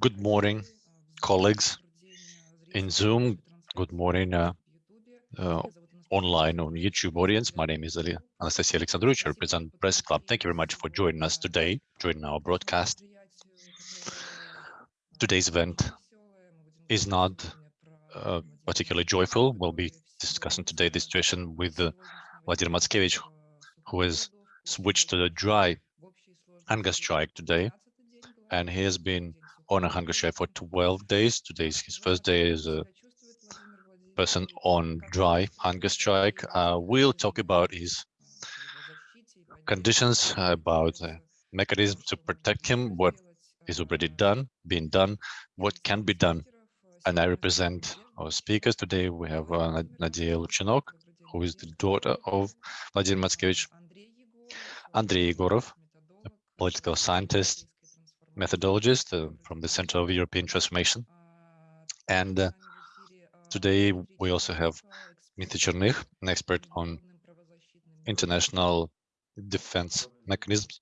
Good morning, colleagues in Zoom. Good morning, uh, uh, online on YouTube audience. My name is Anastasia Alexandrovich. I represent Press Club. Thank you very much for joining us today, joining our broadcast. Today's event is not uh, particularly joyful. We'll be discussing today the situation with uh, Vladimir Matskevich, who has switched to the dry hunger strike today, and he has been on a hunger strike for 12 days. Today is his first day as a person on dry hunger strike. Uh, we'll talk about his conditions, about the mechanism to protect him, what is already done, being done, what can be done. And I represent our speakers today. We have uh, Nadia Luchinok, who is the daughter of Vladimir Matskevich, Andrei Egorov, a political scientist, methodologist uh, from the Center of European Transformation. And uh, today we also have Dmitry Chernykh, an expert on international defense mechanisms,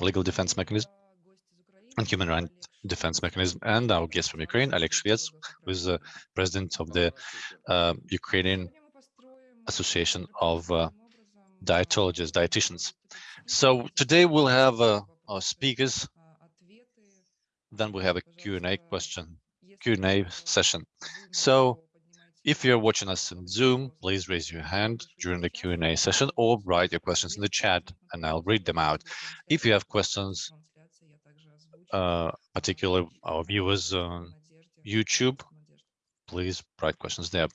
legal defense mechanism, and human rights defense mechanism, and our guest from Ukraine, Alex Shvets, who is the president of the uh, Ukrainian Association of uh, Dietologists, Dietitians. So today we'll have uh, our speakers then we have a Q&A question, Q&A session. So if you're watching us in Zoom, please raise your hand during the Q&A session or write your questions in the chat and I'll read them out. If you have questions, uh, particularly our viewers on YouTube, please write questions there.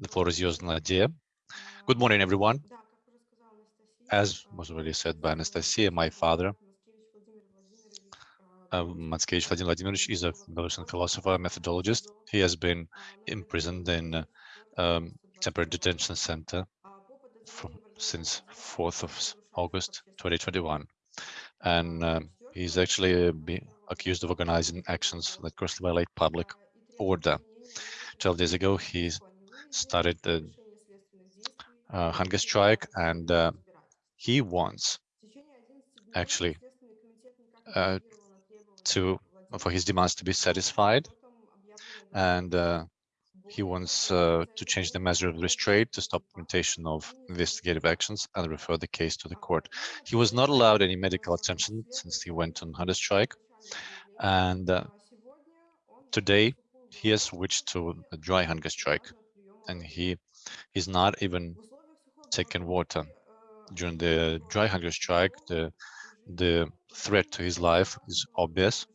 The floor is yours, Nadia. Good morning, everyone. As was already said by Anastasia, my father uh, Matskevich Vladimir Vladimirovich is a Belarusian philosopher, methodologist. He has been imprisoned in uh, um, temporary detention center from, since 4th of August 2021. And um, he's actually uh, accused of organizing actions that grossly violate public order. 12 days ago, he started the uh, hunger strike and uh, he wants actually uh, to for his demands to be satisfied and uh, he wants uh, to change the measure of restraint to stop implementation of investigative actions and refer the case to the court. He was not allowed any medical attention since he went on hunger strike. And uh, today he has switched to a dry hunger strike and he is not even taking water. During the dry hunger strike, the the threat to his life is obvious.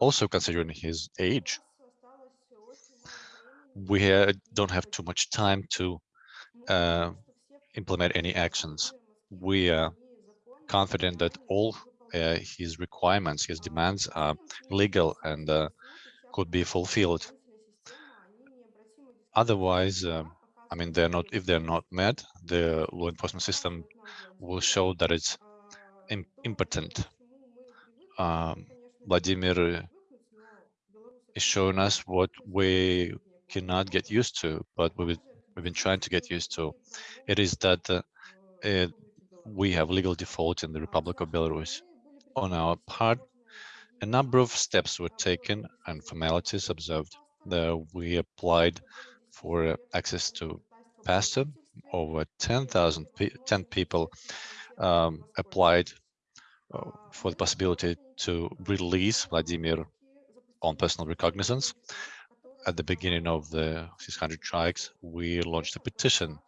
Also considering his age, we don't have too much time to uh, implement any actions. We are confident that all uh, his requirements, his demands are legal and uh, could be fulfilled. Otherwise, um, I mean, they're not. If they're not met, the law enforcement system will show that it's impotent. Um, Vladimir is showing us what we cannot get used to, but we've, we've been trying to get used to. It is that uh, it, we have legal default in the Republic of Belarus. On our part, a number of steps were taken and formalities observed. The, we applied for uh, access to pastor. Over 10,000 10 people um, applied uh, for the possibility to release Vladimir on personal recognizance. At the beginning of the 600 strikes, we launched a petition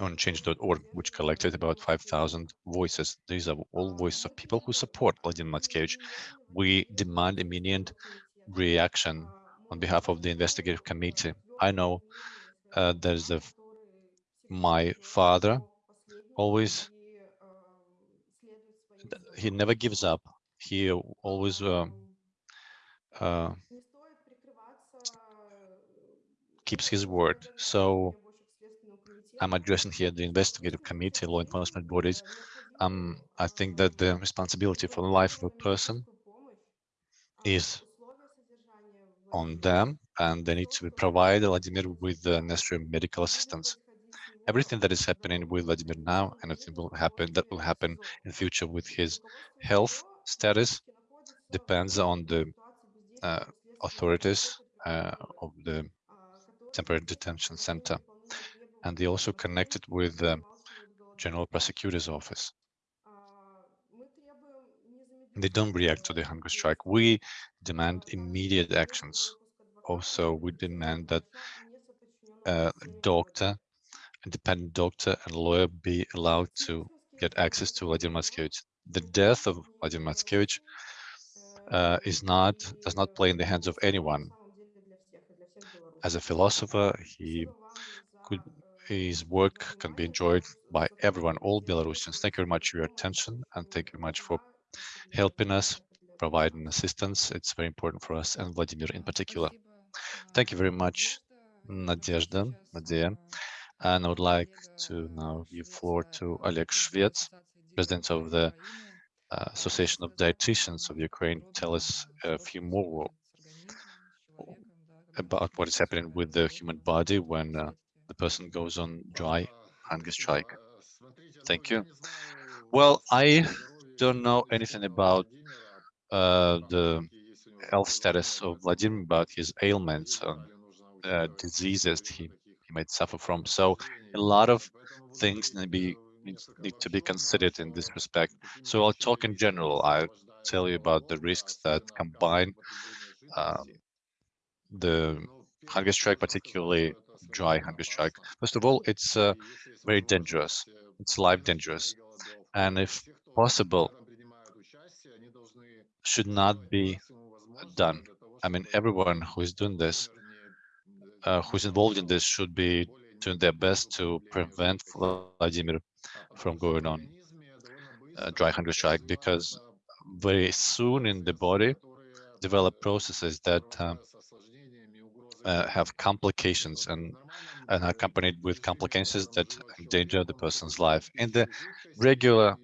on change.org, which collected about 5,000 voices. These are all voices of people who support Vladimir Matskevich. We demand immediate reaction on behalf of the investigative committee. I know uh, there's a, my father always he never gives up. He always uh, uh, keeps his word. So I'm addressing here the investigative committee, law enforcement bodies. Um, I think that the responsibility for the life of a person is on them and they need to provide Vladimir with the necessary medical assistance everything that is happening with Vladimir now and will happen that will happen in future with his health status depends on the uh, authorities uh, of the temporary detention center. And they also connected with the General Prosecutor's Office. They don't react to the hunger strike. We demand immediate actions. Also, we demand that a doctor, independent doctor and lawyer be allowed to get access to Vladimir Matskevich. The death of Vladimir Matskevich uh, is not does not play in the hands of anyone. As a philosopher, he could his work can be enjoyed by everyone, all Belarusians. Thank you very much for your attention and thank you very much for helping us, providing assistance. It's very important for us and Vladimir in particular. Thank you very much, Nadezhda, Nadia. And I would like to now give floor to Oleg Shvets, President of the uh, Association of Dietitians of Ukraine, tell us a few more about what is happening with the human body when uh, the person goes on dry hunger strike. Thank you. Well, I don't know anything about uh, the health status of Vladimir, about his ailments and uh, diseases he, he might suffer from. So a lot of things need, be, need, to be considered in this respect. So I'll talk in general. I'll tell you about the risks that combine um, the hunger strike, particularly dry hunger strike. First of all, it's uh, very dangerous. It's life dangerous. And if possible, should not be done. I mean, everyone who is doing this, uh, who's involved in this should be doing their best to prevent Vladimir from going on uh, dry hunger strike because very soon in the body develop processes that um, uh, have complications and, and are accompanied with complications that endanger the person's life. In the regular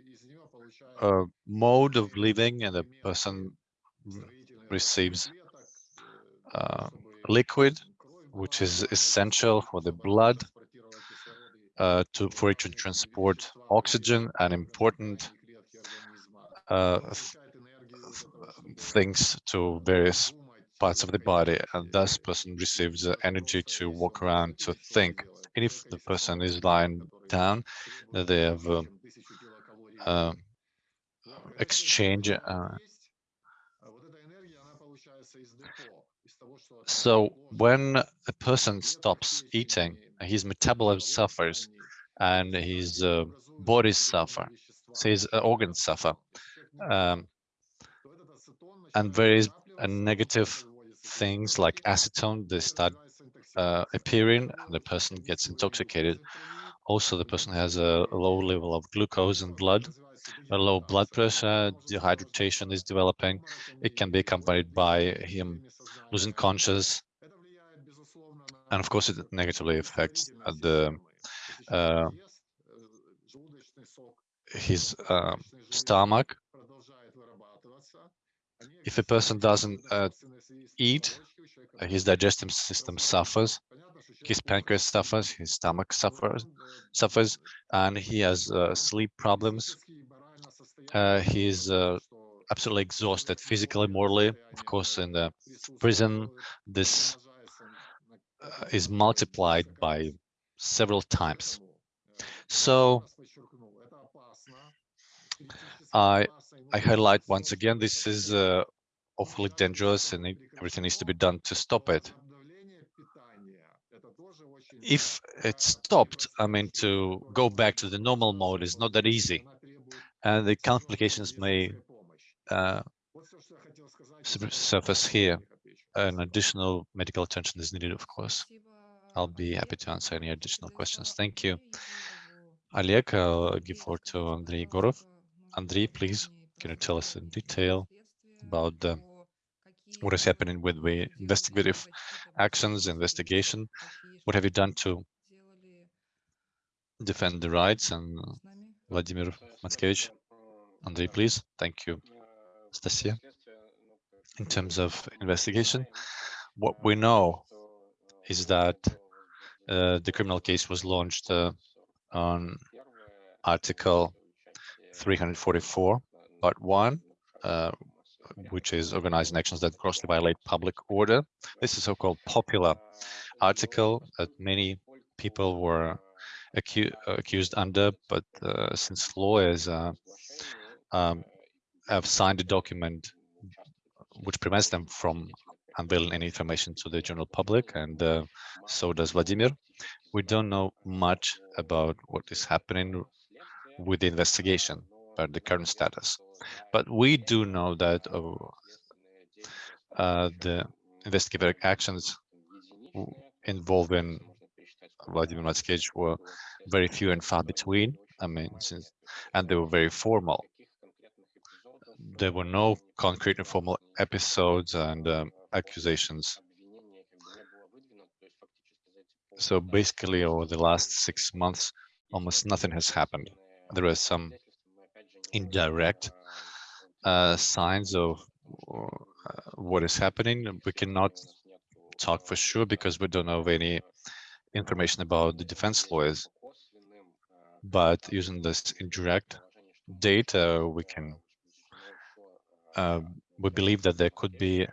uh, mode of living and the person receives uh, liquid, which is essential for the blood uh, to for it to transport oxygen and important uh, things to various parts of the body, and thus person receives energy to walk around, to think. And if the person is lying down, they have uh, uh, exchange. Uh, so when a person stops eating, his metabolism suffers and his uh, body suffer, so his organs suffer. Um, and there is a negative things like acetone, they start uh, appearing and the person gets intoxicated. Also, the person has a low level of glucose in blood, low blood pressure, dehydration is developing. It can be accompanied by him losing conscious. And of course, it negatively affects the uh, his uh, stomach if a person doesn't uh, eat, his digestive system suffers, his pancreas suffers, his stomach suffers, suffers, and he has uh, sleep problems. Uh, he's uh, absolutely exhausted physically, morally. Of course, in the prison, this uh, is multiplied by several times. So I I highlight once again, this is uh, awfully dangerous and everything needs to be done to stop it. If it's stopped, I mean, to go back to the normal mode is not that easy. And the complications may uh, surface here. An additional medical attention is needed, of course. I'll be happy to answer any additional questions. Thank you. Oleg, I'll give floor to Andrei Egorov. Andrei, please. Can you tell us in detail about what is happening with the investigative actions, investigation? What have you done to defend the rights? And Vladimir Matskevich, Andrei, please. Thank you, Stasia. In terms of investigation, what we know is that uh, the criminal case was launched uh, on Article 344 part one, uh, which is organizing actions that grossly violate public order. This is so-called popular article that many people were acu accused under, but uh, since lawyers uh, um, have signed a document which prevents them from unveiling any information to the general public, and uh, so does Vladimir. We don't know much about what is happening with the investigation, about the current status. But we do know that uh, uh, the investigative actions involving Vladimir Matskevich were very few and far between. I mean, since, and they were very formal. There were no concrete and formal episodes and um, accusations. So basically, over the last six months, almost nothing has happened. There are some indirect uh, signs of uh, what is happening. We cannot talk for sure because we don't have any information about the defense lawyers. But using this indirect data, we can uh, we believe that there could be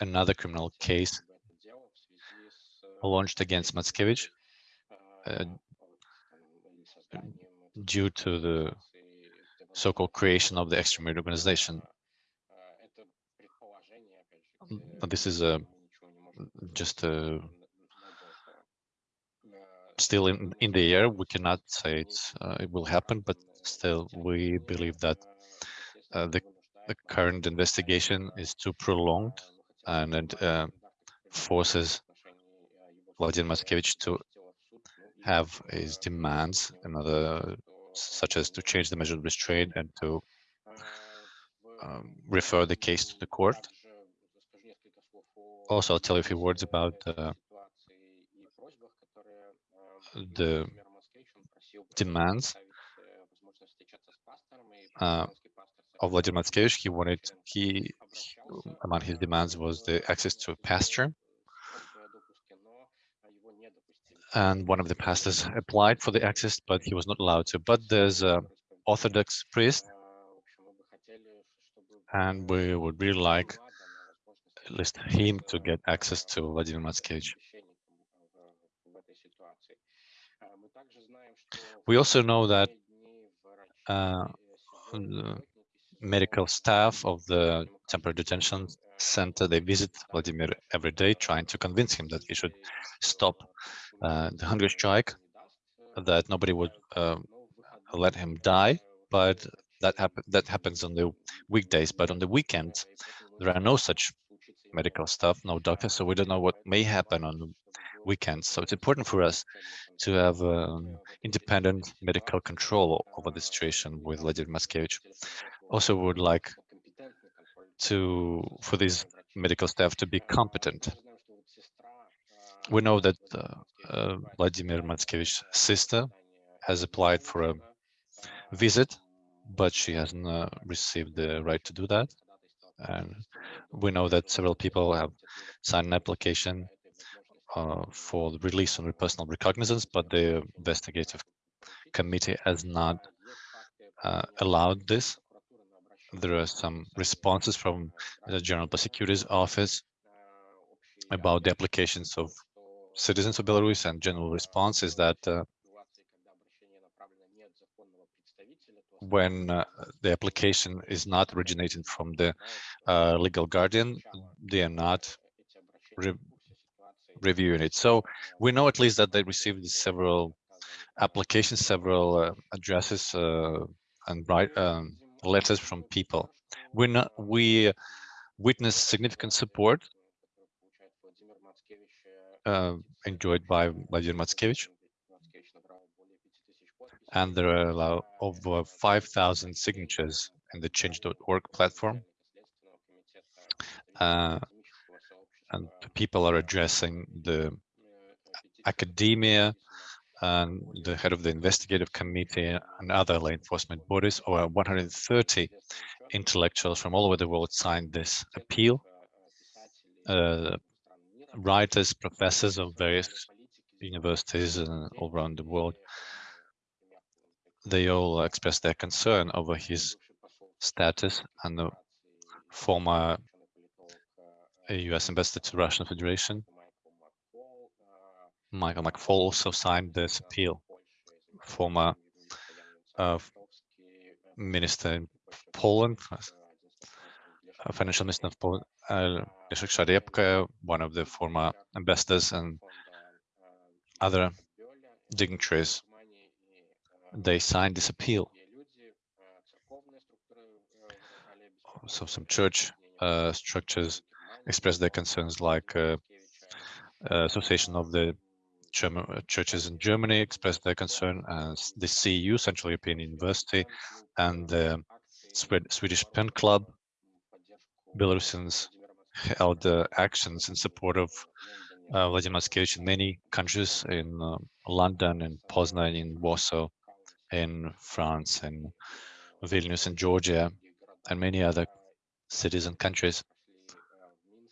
another criminal case launched against Matskevich uh, due to the so-called creation of the extremist organization. But this is a just a still in in the air. We cannot say uh, it will happen, but still we believe that uh, the the current investigation is too prolonged and, and uh, forces Vladimir Matskevich to have his demands, another such as to change the measure of restraint and to um, refer the case to the court. Also, I'll tell you a few words about uh, the demands uh, of Vladimir Matskevich. He wanted, he, he, among his demands was the access to a pasture. And one of the pastors applied for the access, but he was not allowed to. But there's a Orthodox priest, and we would really like least him to get access to Vladimir Matskevich. We also know that uh, medical staff of the temporary detention center, they visit Vladimir every day, trying to convince him that he should stop uh, the hunger strike, that nobody would uh, let him die, but that, happen that happens on the weekdays, but on the weekends, there are no such medical staff, no doctors, so we don't know what may happen on weekends. So it's important for us to have um, independent medical control over the situation with Vladimir Matskevich. Also we would like to for these medical staff to be competent. We know that uh, uh, Vladimir Matskevich's sister has applied for a visit, but she hasn't uh, received the right to do that. And we know that several people have signed an application uh, for the release on personal recognizance, but the investigative committee has not uh, allowed this. There are some responses from the General Prosecutor's Office about the applications of citizens of Belarus, and general response is that uh, when uh, the application is not originating from the uh, legal guardian, they are not re reviewing it. So we know at least that they received several applications, several uh, addresses uh, and write um, letters from people. We not, we witnessed significant support uh, enjoyed by Vladimir Matskevich. And there are over 5,000 signatures in the change.org platform. Uh, and people are addressing the academia and the head of the investigative committee and other law enforcement bodies, over 130 intellectuals from all over the world signed this appeal. Uh, writers, professors of various universities uh, all around the world, they all expressed their concern over his status and the former US ambassador to Russian Federation, Michael McFaul also signed this appeal. Former uh, minister in Poland, uh, financial minister of Poland, uh, Leszek one of the former ambassadors and other dignitaries, they signed this appeal. So some church uh, structures expressed their concerns like uh, uh, Association of the German uh, churches in Germany expressed their concern as the CEU, Central European University, and the Swedish Pen Club, Belarusians held uh, actions in support of uh, Vladimir Matskevich in many countries, in uh, London, in Poznan, in Warsaw, in France, in Vilnius, in Georgia, and many other cities and countries.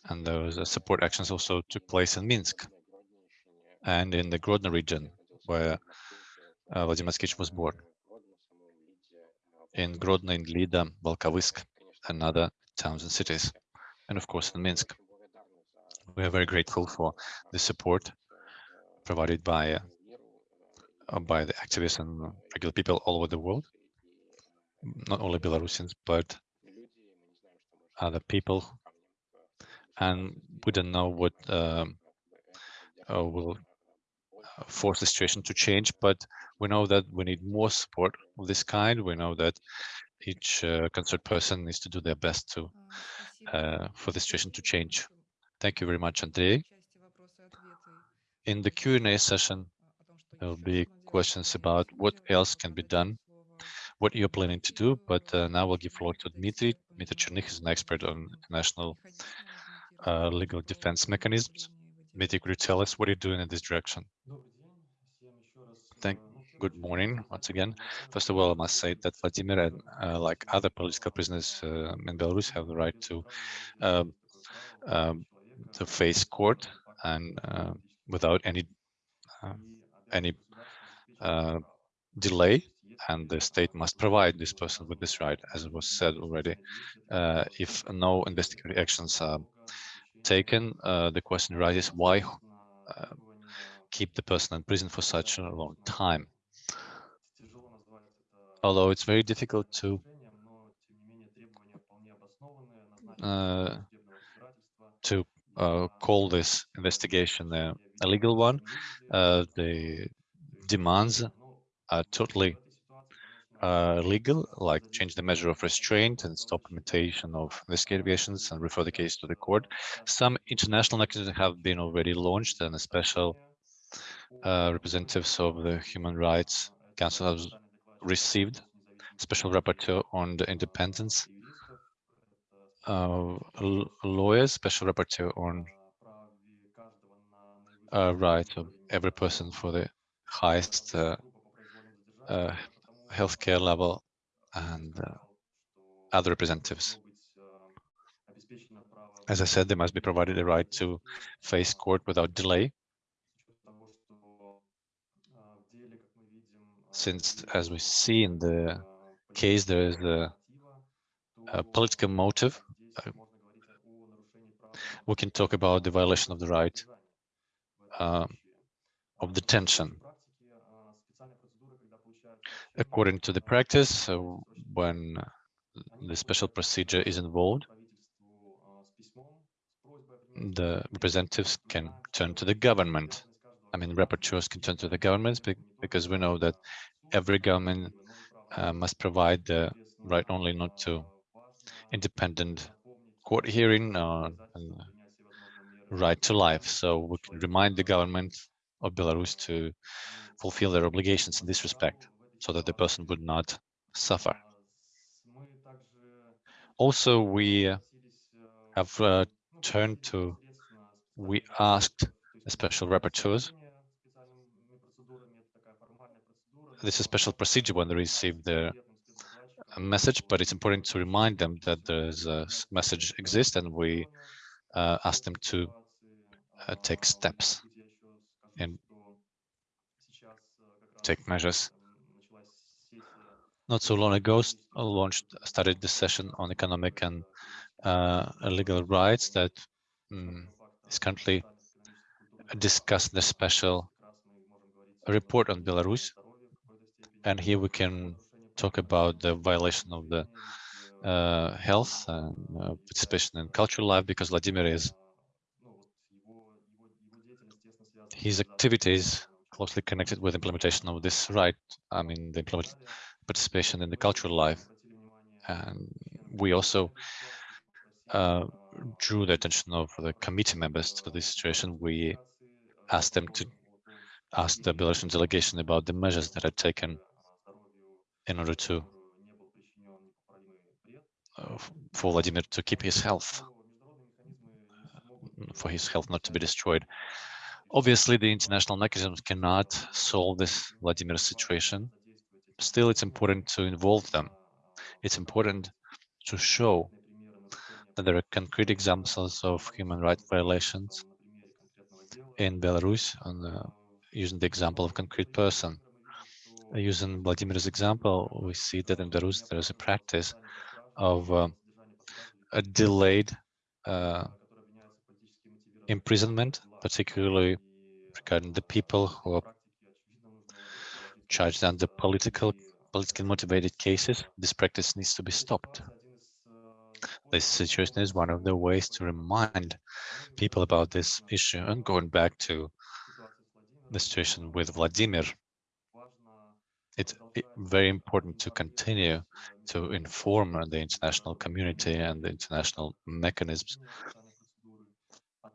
And those support actions also took place in Minsk and in the Grodno region, where uh, Vladimir Matskevich was born. In Grodno, in Lida, Volkovysk, and other towns and cities, and of course in Minsk. We are very grateful for the support provided by uh, by the activists and regular people all over the world, not only Belarusians, but other people. And we don't know what um, uh, will force the situation to change, but we know that we need more support of this kind. We know that each uh, concerned person needs to do their best to uh, for the situation to change. Thank you very much, Andrei. In the Q&A session, there will be questions about what else can be done, what you're planning to do, but uh, now we'll give floor to Dmitry. Dmitry Chernykh is an expert on national uh, legal defense mechanisms. Dmitry, could you tell us what you're doing in this direction? Thank, good morning once again. First of all, I must say that Vladimir and uh, like other political prisoners uh, in Belarus have the right to um, um, to face court and uh, without any uh, any uh, delay and the state must provide this person with this right as was said already uh, if no investigatory actions are taken, uh, the question arises why uh, keep the person in prison for such a long time. Although it's very difficult to uh, to uh, call this investigation a, a legal one, uh, the demands are totally uh, legal, like change the measure of restraint and stop implementation of investigations and refer the case to the court. Some international mechanisms have been already launched and special uh, representatives of the Human Rights Council have received special rapporteur on the independence uh, lawyers, special rapporteur on uh, right of every person for the highest uh, uh, healthcare level and uh, other representatives. As I said, they must be provided the right to face court without delay. Since, as we see in the case, there is a, a political motive. We can talk about the violation of the right uh, of detention according to the practice, when the special procedure is involved, the representatives can turn to the government. I mean, rapporteurs can turn to the governments because we know that every government uh, must provide the right only not to independent court hearing or uh, right to life. So we can remind the government of Belarus to fulfill their obligations in this respect so that the person would not suffer. Also, we have uh, turned to, we asked special rapporteurs. This is a special procedure when they receive the message, but it's important to remind them that there's a message exists and we uh, ask them to uh, take steps and take measures not so long ago launched started the session on economic and uh, legal rights that um, is currently discussed in the special report on Belarus. And here we can talk about the violation of the uh, health and uh, participation in cultural life because Vladimir is his activities closely connected with implementation of this right. I mean, the participation in the cultural life. And we also uh, drew the attention of the committee members to this situation. We asked them to ask the Belarusian delegation about the measures that are taken in order to uh, for Vladimir to keep his health, for his health not to be destroyed. Obviously, the international mechanisms cannot solve this Vladimir situation. Still, it's important to involve them. It's important to show that there are concrete examples of human rights violations in Belarus, uh, using the example of concrete person. Uh, using Vladimir's example, we see that in Belarus there is a practice of uh, a delayed uh, imprisonment, particularly regarding the people who are charged under political politically motivated cases. This practice needs to be stopped. This situation is one of the ways to remind people about this issue and going back to the situation with Vladimir it's very important to continue to inform the international community and the international mechanisms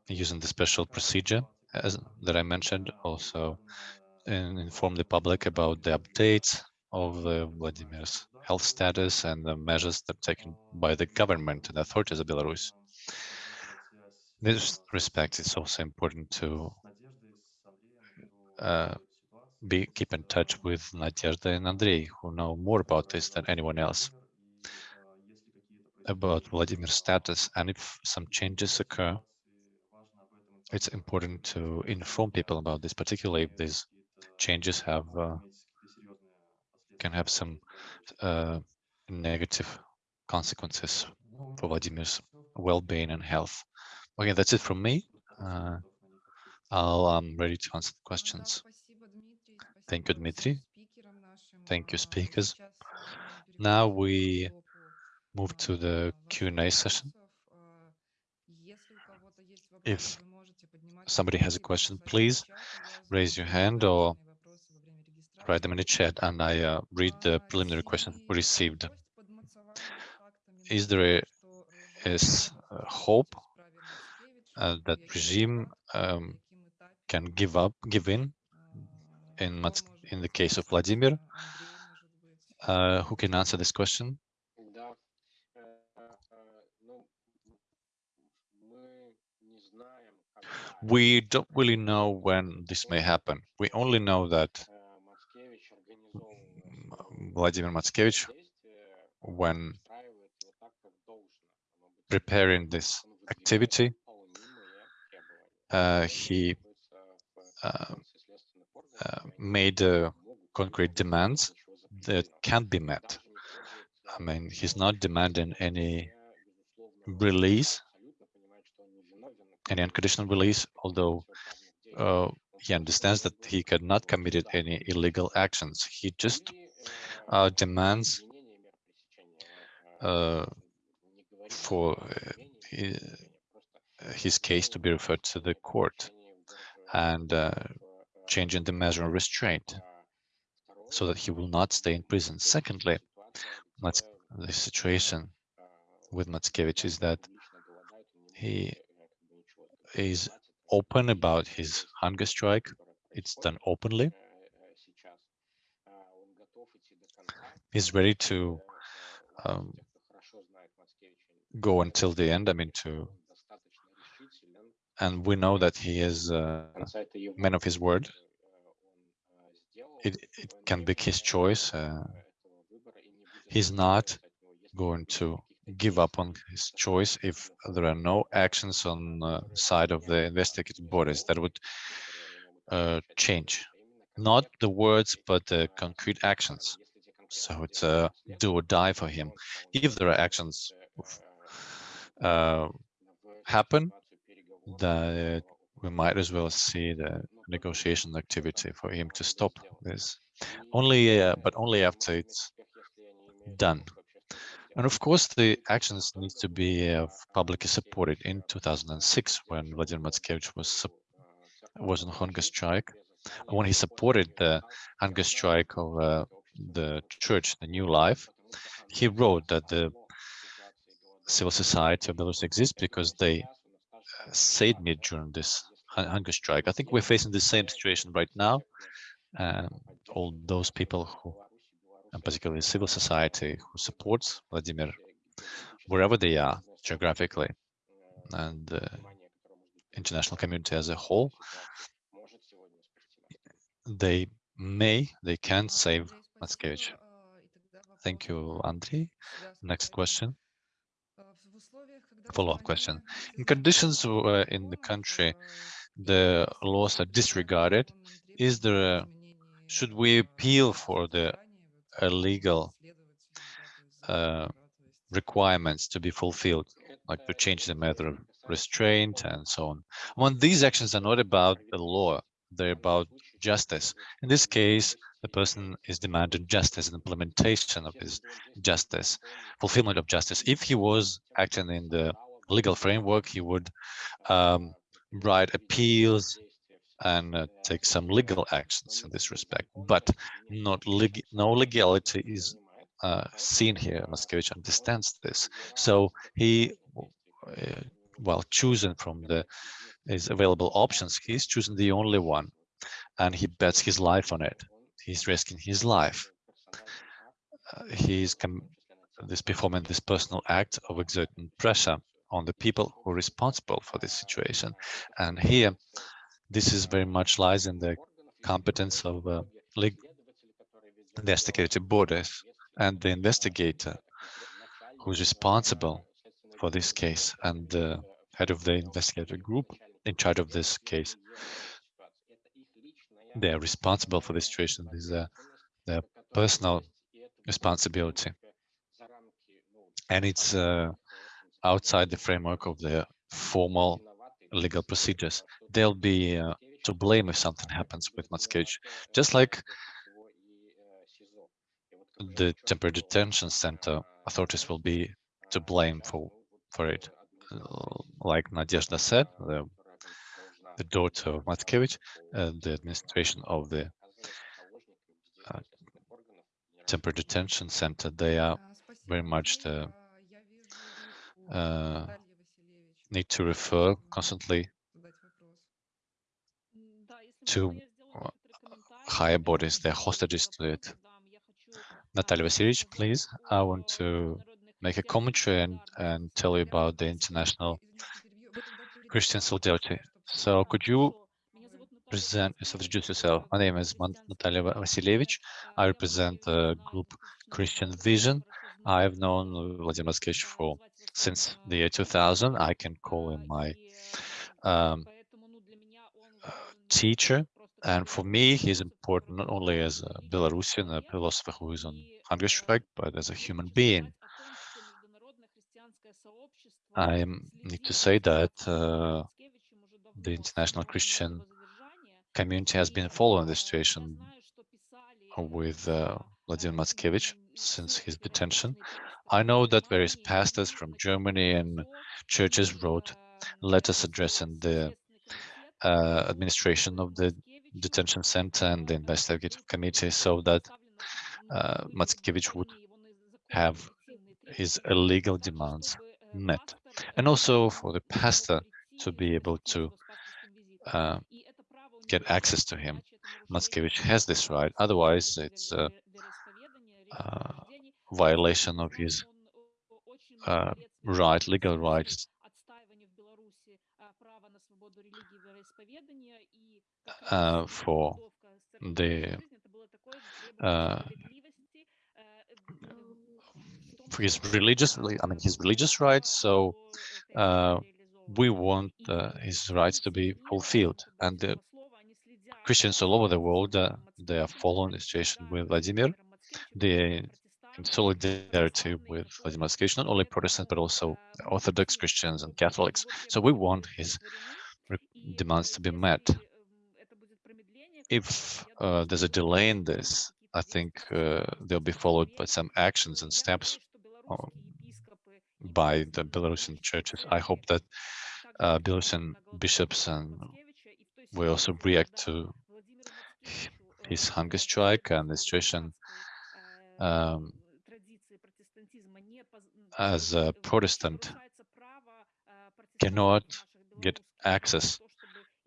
using the special procedure as that I mentioned also and inform the public about the updates of the Vladimir's health status and the measures that are taken by the government and authorities of Belarus. In this respect, it's also important to uh, be keep in touch with Nadezhda and Andrei, who know more about this than anyone else, about Vladimir's status. And if some changes occur, it's important to inform people about this, particularly if these changes have uh, can have some uh, negative consequences for Vladimir's well-being and health. Okay, that's it from me. Uh, I'll, I'm ready to answer the questions. Thank you, Dmitry. Thank you, speakers. Now we move to the Q&A session. If somebody has a question, please raise your hand or write them in the chat and I uh, read the preliminary question received. Is there a, hope uh, that regime um, can give up, give in in, in the case of Vladimir. Uh, who can answer this question? We don't really know when this may happen. We only know that Vladimir Matskevich, when preparing this activity, uh, he uh, uh, made uh, concrete demands that can't be met. I mean, he's not demanding any release, any unconditional release, although uh, he understands that he cannot committed any illegal actions. He just uh, demands uh, for uh, his case to be referred to the court and changing the measure of restraint so that he will not stay in prison. Secondly, the situation with Matskevich is that he is open about his hunger strike. It's done openly. He's ready to um, go until the end. I mean, to and we know that he is a man of his word. It, it can be his choice. Uh, he's not going to give up on his choice if there are no actions on the side of the investigative bodies that would uh, change. Not the words, but the concrete actions. So it's a do or die for him. If there are actions uh, happen, that we might as well see the negotiation activity for him to stop this. Only, uh, but only after it's done. And of course, the actions need to be uh, publicly supported. In 2006, when Vladimir Matskevich was was on hunger strike, when he supported the hunger strike of uh, the church, the New Life, he wrote that the civil society of Belarus exists because they uh, saved me during this hunger strike. I think we're facing the same situation right now. Um, all those people who, and particularly civil society, who supports Vladimir, wherever they are geographically, and the international community as a whole, they may, they can save Matskevich. Thank you, Andrei. Next question. Follow-up question. In conditions uh, in the country, the laws are disregarded. Is there a, should we appeal for the legal uh, requirements to be fulfilled, like to change the method of restraint and so on? When these actions are not about the law, they're about justice. In this case, the person is demanding justice and implementation of his justice, fulfillment of justice. If he was acting in the legal framework, he would um, write appeals and uh, take some legal actions in this respect, but not leg no legality is uh, seen here. Matskevich understands this, so he, uh, well, choosing from the his available options, he's choosing the only one, and he bets his life on it. He's risking his life. Uh, he's this performing this personal act of exerting pressure on the people who are responsible for this situation. And here, this is very much lies in the competence of uh, investigative bodies and the investigator who's responsible for this case and the head of the investigative group in charge of this case. They are responsible for this situation. This is uh, their personal responsibility. And it's uh, outside the framework of the formal legal procedures. They'll be uh, to blame if something happens with Matskevich, just like the temporary detention center authorities will be to blame for for it. Like Nadezhda said, the, the daughter of Matskevich, uh, the administration of the uh, temporary detention center, they are very much the uh, need to refer constantly to higher bodies, they're hostages to it. Natalia Vasilievich, please, I want to make a commentary and, and tell you about the International Christian Solidarity. So could you present yourself, introduce yourself? My name is Natalia Vasilievich. I represent the group Christian Vision. I've known Vladimir Matskevich for since the year 2000. I can call him my um, teacher. And for me, he's important not only as a Belarusian, a philosopher who is on hunger strike, but as a human being. I need to say that uh, the international Christian community has been following the situation with uh, Vladimir Matskevich since his detention. I know that various pastors from Germany and churches wrote letters addressing the uh, administration of the detention center and the investigative committee so that uh, Matskevich would have his illegal demands met. And also for the pastor to be able to uh, get access to him. Matskevich has this right, otherwise it's a, a violation of his uh, right, legal rights. Uh, for the uh, for his religious, I mean, his religious rights. So uh, we want uh, his rights to be fulfilled, and the Christians all over the world uh, they are following the situation with Vladimir, the in solidarity with Vladimir Matskevich, not only Protestants, but also Orthodox Christians and Catholics. So we want his demands to be met. If uh, there's a delay in this, I think uh, they'll be followed by some actions and steps um, by the Belarusian churches. I hope that uh, Belarusian bishops and will also react to his hunger strike and the situation um, as a Protestant cannot get access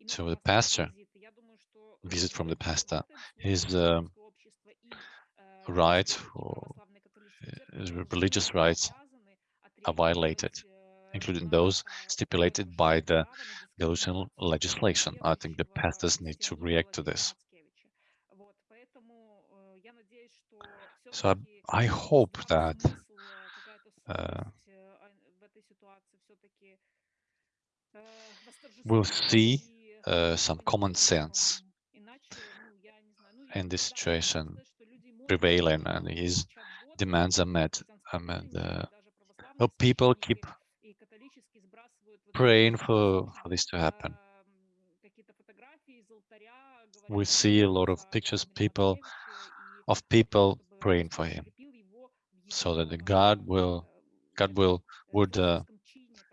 to the pastor, visit from the pastor. His uh, rights, his religious rights are violated, including those stipulated by the Belarusian legislation. I think the pastors need to react to this. So I, I hope that uh, we'll see uh, some common sense in this situation prevailing and his demands are met. I mean, uh, well, people keep praying for, for this to happen. We see a lot of pictures people of people praying for him so that the God will God will would uh,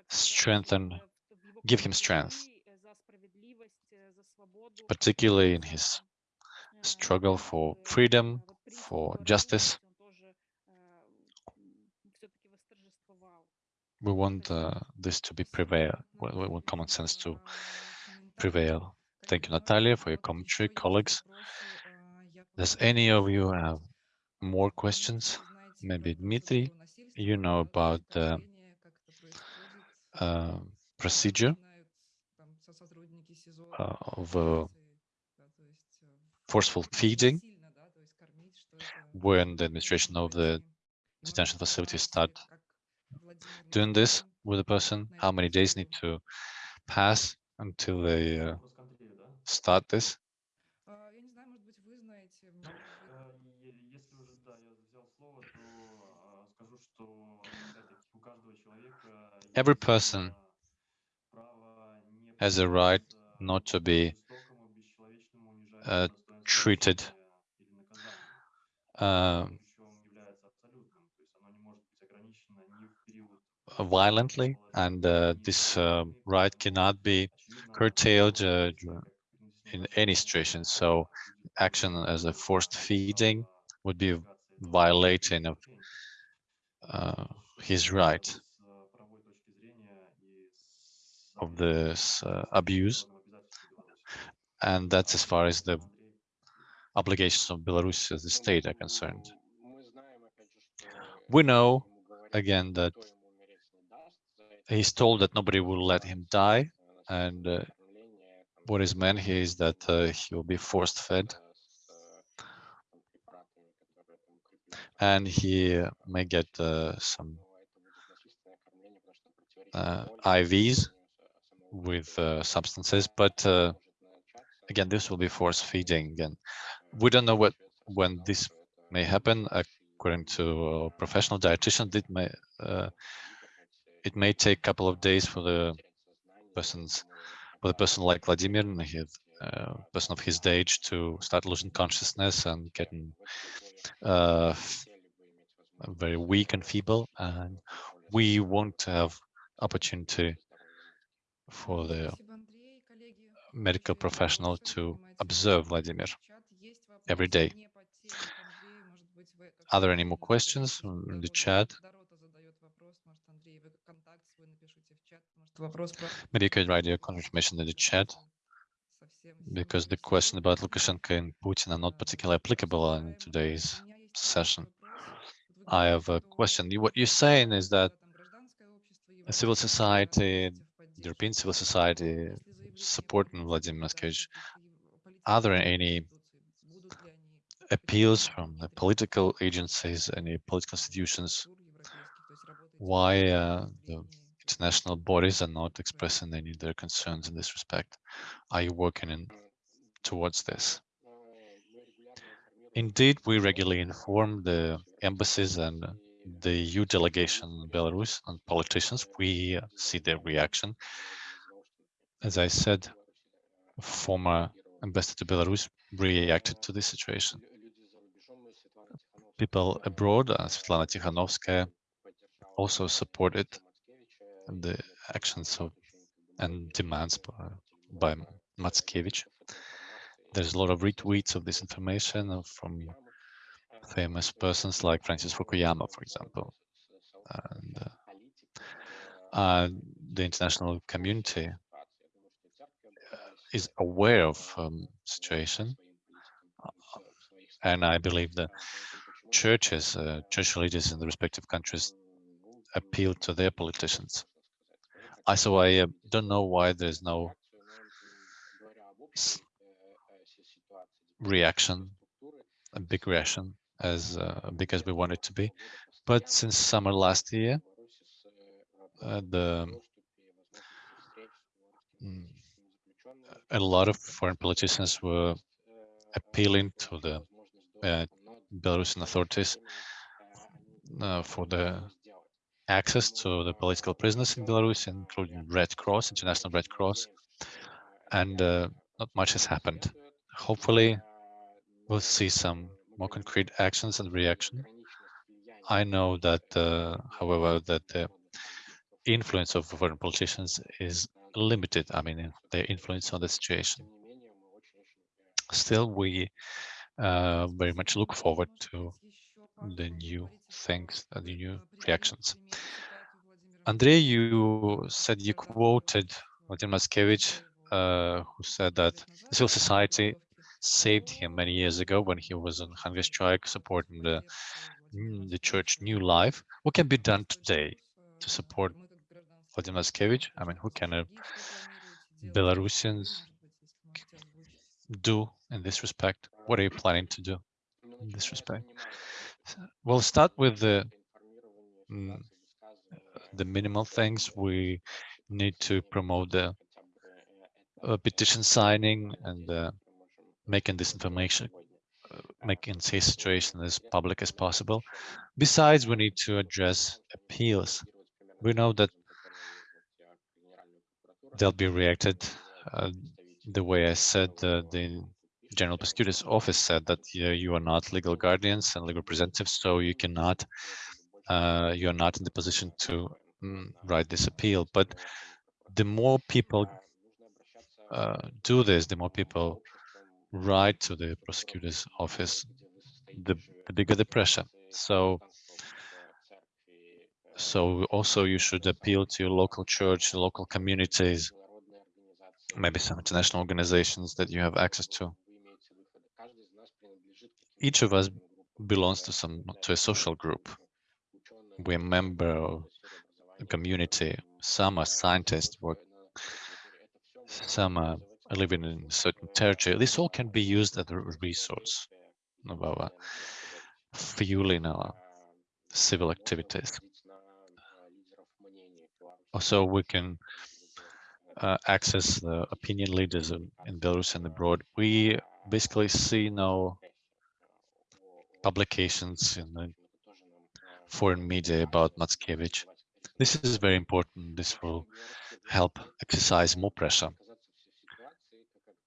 strengthen give him strength particularly in his struggle for freedom for justice. We want uh, this to be prevail we want common sense to prevail. Thank you natalia for your commentary colleagues. Does any of you have more questions? Maybe Dmitry, you know about the uh, procedure uh, of uh, forceful feeding when the administration of the detention facility start doing this with a person, how many days need to pass until they uh, start this? Every person has a right not to be uh, treated uh, violently, and uh, this uh, right cannot be curtailed uh, in any situation. So action as a forced feeding would be violating of uh, his right of this uh, abuse. And that's as far as the obligations of Belarus as the state are concerned. We know, again, that he's told that nobody will let him die. And uh, what is meant here is that uh, he will be forced fed. And he may get uh, some uh, IVs with uh, substances, but uh, again, this will be force feeding. And we don't know what when this may happen. According to a professional dietitian, it may uh, it may take a couple of days for the persons for the person like Vladimir and his uh, person of his age to start losing consciousness and getting uh, very weak and feeble. And we won't have opportunity for the medical professional to observe Vladimir every day. Are there any more questions in the chat? Maybe you could write your confirmation in the chat because the question about Lukashenko and Putin are not particularly applicable in today's session. I have a question. What you're saying is that civil society European civil society supporting Vladimir Matskevich, are there any appeals from the political agencies, any political institutions, why uh, the international bodies are not expressing any of their concerns in this respect? Are you working in towards this? Indeed, we regularly inform the embassies and the EU delegation in Belarus and politicians. We see their reaction. As I said, former ambassador to Belarus reacted to this situation. People abroad, uh, Svetlana Tikhanovskaya, also supported the actions of and demands by, by Matskevich. There's a lot of retweets of this information from famous persons like Francis Fukuyama, for example. And uh, uh, the international community uh, is aware of um, situation, and I believe that churches, uh, church leaders in the respective countries appeal to their politicians. I so I uh, don't know why there's no reaction, a big reaction as uh, big as we want it to be. But since summer last year, uh, the mm, a lot of foreign politicians were appealing to the uh, Belarusian authorities uh, for the access to the political prisoners in Belarus, including Red Cross, International Red Cross, and uh, not much has happened. Hopefully, we'll see some more concrete actions and reaction. I know that, uh, however, that the influence of foreign politicians is limited. I mean, their influence on the situation. Still, we uh, very much look forward to the new things, the new reactions. Andrei, you said you quoted Vladimir Matskevich, uh, who said that civil society saved him many years ago when he was on hunger strike supporting the, the church New Life. What can be done today to support Vladimir Matskevich? I mean, who can uh, Belarusians do in this respect? What are you planning to do in this respect? We'll start with the mm, the minimal things. We need to promote the uh, petition signing and uh, making this information, uh, making this situation as public as possible. Besides, we need to address appeals. We know that they'll be reacted uh, the way I said, uh, the General Prosecutor's Office said that you are not legal guardians and legal representatives, so you cannot, uh, you are not in the position to mm, write this appeal. But the more people uh, do this, the more people write to the prosecutor's office, the, the bigger the pressure. So, so also you should appeal to your local church, local communities, maybe some international organizations that you have access to each of us belongs to some to a social group. We're a member of a community. Some are scientists, work, some are living in a certain territory. This all can be used as a resource of our fueling our civil activities. Also, we can uh, access the opinion leaders in, in Belarus and abroad. We basically see now publications in the foreign media about Matskevich. This is very important. This will help exercise more pressure.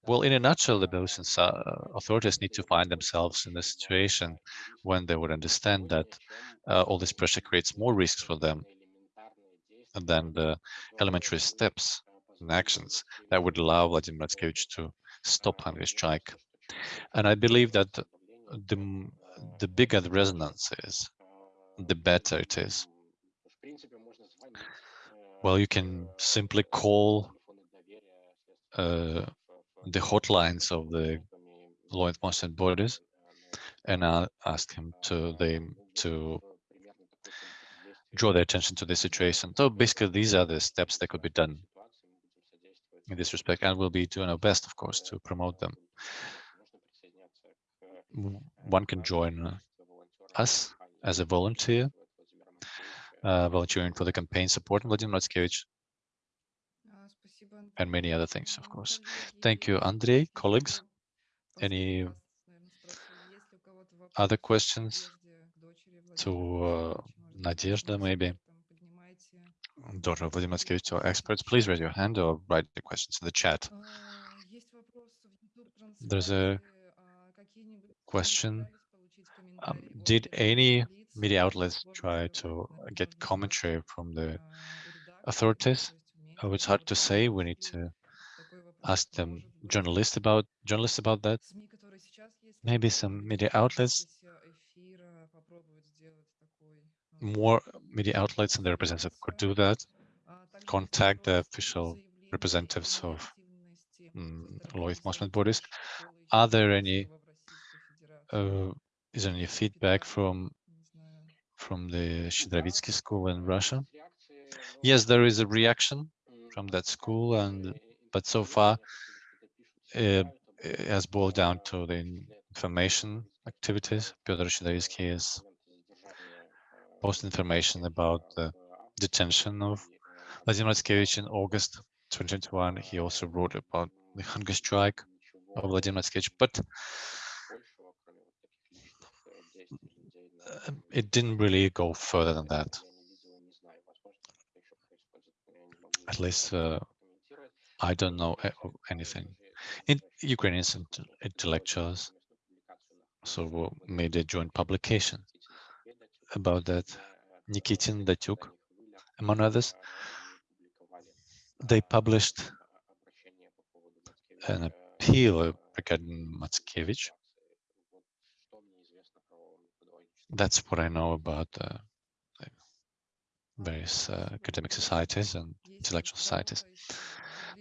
Well, in a nutshell, the Belarusian uh, authorities need to find themselves in a situation when they would understand that uh, all this pressure creates more risks for them than the elementary steps and actions that would allow Vladimir Matskevich to stop hunger strike. And I believe that the the bigger the resonance is, the better it is. Well, you can simply call uh, the hotlines of the law enforcement bodies and uh, ask him to them to draw their attention to the situation. So basically, these are the steps that could be done in this respect, and we'll be doing our best, of course, to promote them one can join uh, us as a volunteer, uh, volunteering for the campaign supporting Vladimir Matskevich, and many other things, of course. Thank you, Andrei, colleagues. Any other questions to uh, Nadezhda, maybe? Daughter of Vladimir Matskevich or experts, please raise your hand or write the questions in the chat. There's a question. Um, did any media outlets try to get commentary from the authorities? Oh, it's hard to say. We need to ask them journalists about journalists about that. Maybe some media outlets, more media outlets and the representative could do that. Contact the official representatives of um, law enforcement bodies. Are there any uh, is there any feedback from from the Shchedrovitsky school in Russia? Yes, there is a reaction from that school, and but so far it, it has boiled down to the information activities. Pyotr Shchedrovitsky is post information about the detention of Vladimir Matskevich in August 2021. He also wrote about the hunger strike of Vladimir Matskevich, but uh, it didn't really go further than that. At least uh, I don't know anything. In Ukrainians intellectuals so made a joint publication about that. Nikitin Datsyuk, among others, they published an appeal regarding Matskevich. That's what I know about uh, various uh, academic societies and intellectual societies.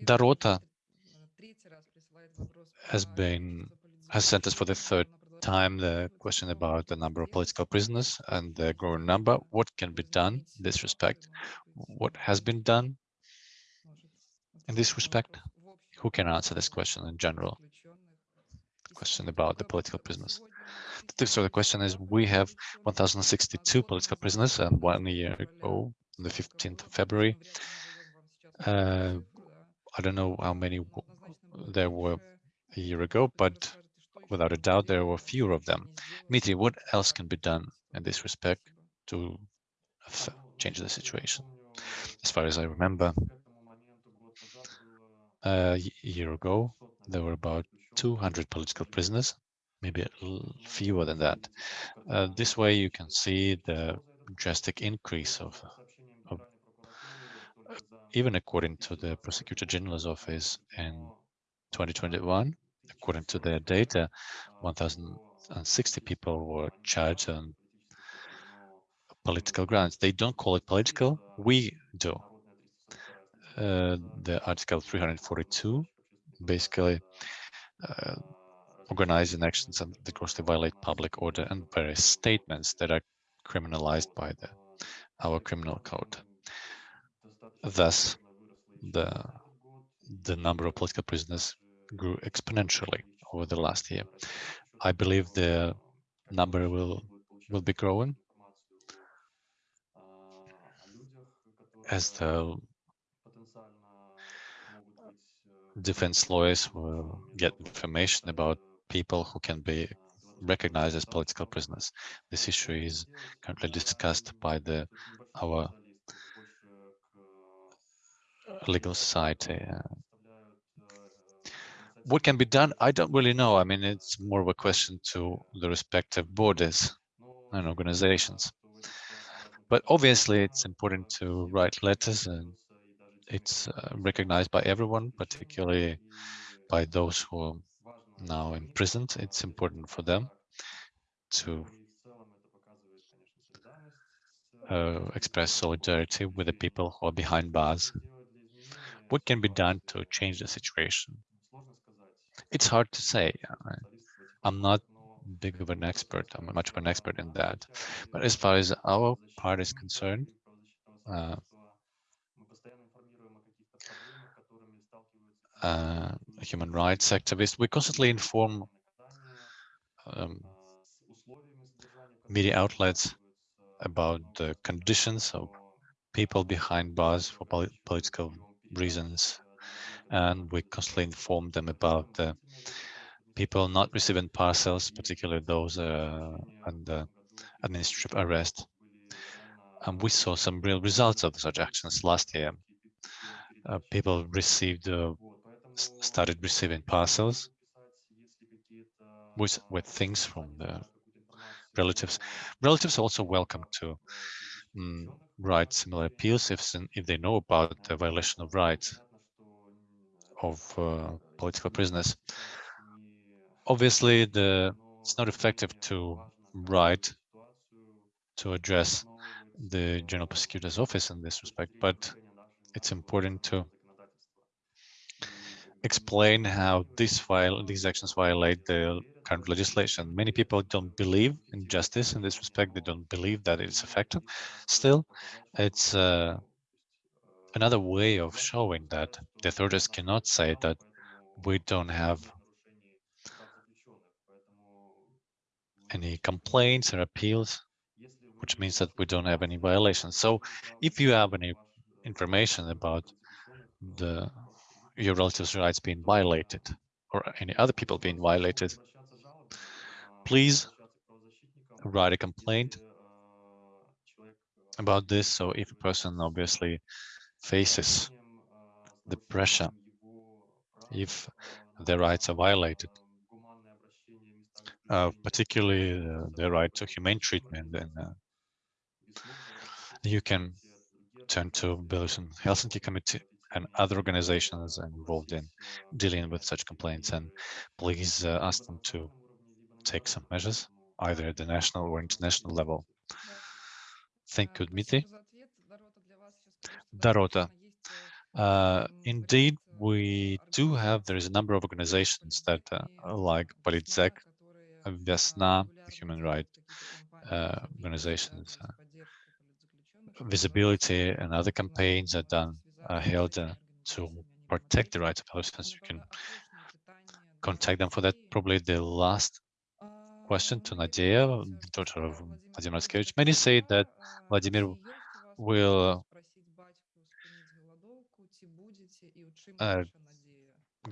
Darota has been has sent us for the third time the question about the number of political prisoners and the growing number. What can be done in this respect? What has been done in this respect? Who can answer this question in general? Question about the political prisoners. So the question is, we have 1,062 political prisoners, and one year ago, on the 15th of February, uh, I don't know how many there were a year ago, but without a doubt, there were fewer of them. Dmitry, what else can be done in this respect to change the situation? As far as I remember, a year ago, there were about 200 political prisoners, maybe fewer than that. Uh, this way you can see the drastic increase of, of even according to the Prosecutor General's office in 2021, according to their data, 1,060 people were charged on political grounds. They don't call it political, we do. Uh, the Article 342 basically uh, organizing actions that grossly violate public order and various statements that are criminalized by the our criminal code. Thus, the the number of political prisoners grew exponentially over the last year. I believe the number will will be growing as the defense lawyers will get information about people who can be recognized as political prisoners. This issue is currently discussed by the our legal society. What can be done? I don't really know. I mean, it's more of a question to the respective borders and organizations. But obviously, it's important to write letters and it's uh, recognized by everyone, particularly by those who now imprisoned. It's important for them to uh, express solidarity with the people who are behind bars. What can be done to change the situation? It's hard to say. I'm not big of an expert. I'm much of an expert in that. But as far as our part is concerned, uh, uh, human rights activists, we constantly inform um, media outlets about the conditions of people behind bars for pol political reasons. And we constantly inform them about the people not receiving parcels, particularly those uh, under administrative arrest. And we saw some real results of such actions last year. Uh, people received, uh, started receiving parcels with, with things from the relatives. Relatives are also welcome to um, write similar appeals if, if they know about the violation of rights of uh, political prisoners. Obviously, the it's not effective to write to address the General Prosecutor's Office in this respect, but it's important to explain how this file, these actions violate the current legislation. Many people don't believe in justice in this respect. They don't believe that it's effective. Still, it's uh, another way of showing that the authorities cannot say that we don't have any complaints or appeals, which means that we don't have any violations. So if you have any information about the your relatives' rights being violated or any other people being violated, please write a complaint about this. So if a person obviously faces the pressure, if their rights are violated, uh, particularly uh, the right to humane treatment, and uh, you can turn to Belarusian Helsinki Committee and other organizations involved in dealing with such complaints and please uh, ask them to take some measures either at the national or international level. Thank you, Dmitry. Darota. Uh, indeed, we do have, there is a number of organizations that uh, like Politsek, Vesna, human rights uh, organizations, uh, visibility and other campaigns are done held uh, to protect the rights of Palestinians. You can contact them for that. Probably the last question to Nadia, the daughter of Vladimir Matskevich. Many say that Vladimir will uh,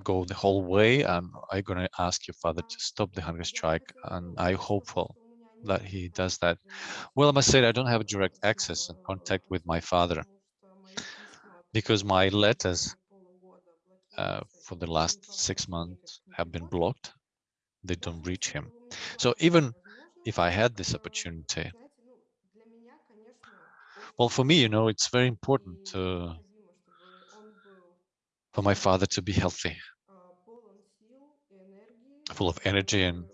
go the whole way and I'm going to ask your father to stop the hunger strike and I'm hopeful that he does that. Well, I must say I don't have direct access and contact with my father because my letters uh, for the last six months have been blocked. They don't reach him. So even if I had this opportunity, well, for me, you know, it's very important for my father to be healthy, full of energy and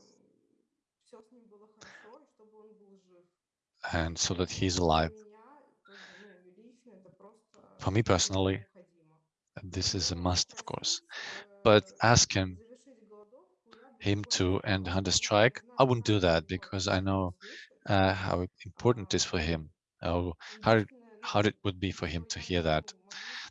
and so that he's alive. For me personally, this is a must, of course, but ask him him to end hunger strike. I wouldn't do that because I know uh, how important it is for him, how how how it would be for him to hear that.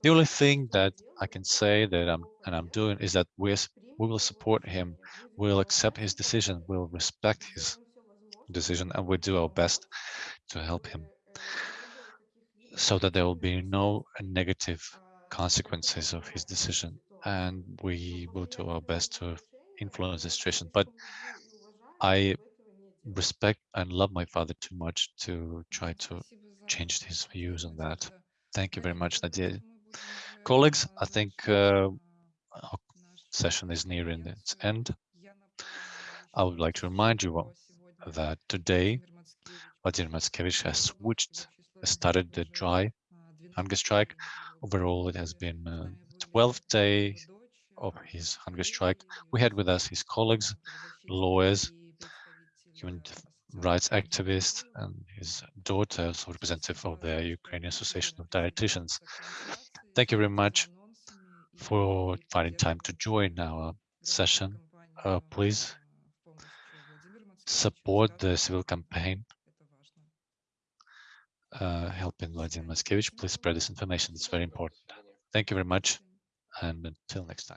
The only thing that I can say that I'm and I'm doing is that we we will support him, we'll accept his decision, we'll respect his decision, and we'll do our best to help him so that there will be no negative consequences of his decision. And we will do our best to influence the situation. But I respect and love my father too much to try to change his views on that. Thank you very much, Nadia. Colleagues, I think uh, our session is nearing its end. I would like to remind you that today Vladimir Matskevich has switched started the dry hunger strike. Overall, it has been uh, 12 days of his hunger strike. We had with us his colleagues, lawyers, human rights activists, and his daughter, so representative of the Ukrainian Association of Dietitians. Thank you very much for finding time to join our session. Uh, please support the civil campaign uh, helping Vladimir Matskevich, please spread this information. It's very important. Thank you very much. And until next time.